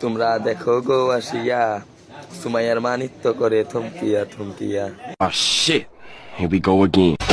তোমরা দেখো গো আসিয়া সুমাইয়ার মানিত্য করে থমকিয়া থমকিয়া Oh shit. Here we go again.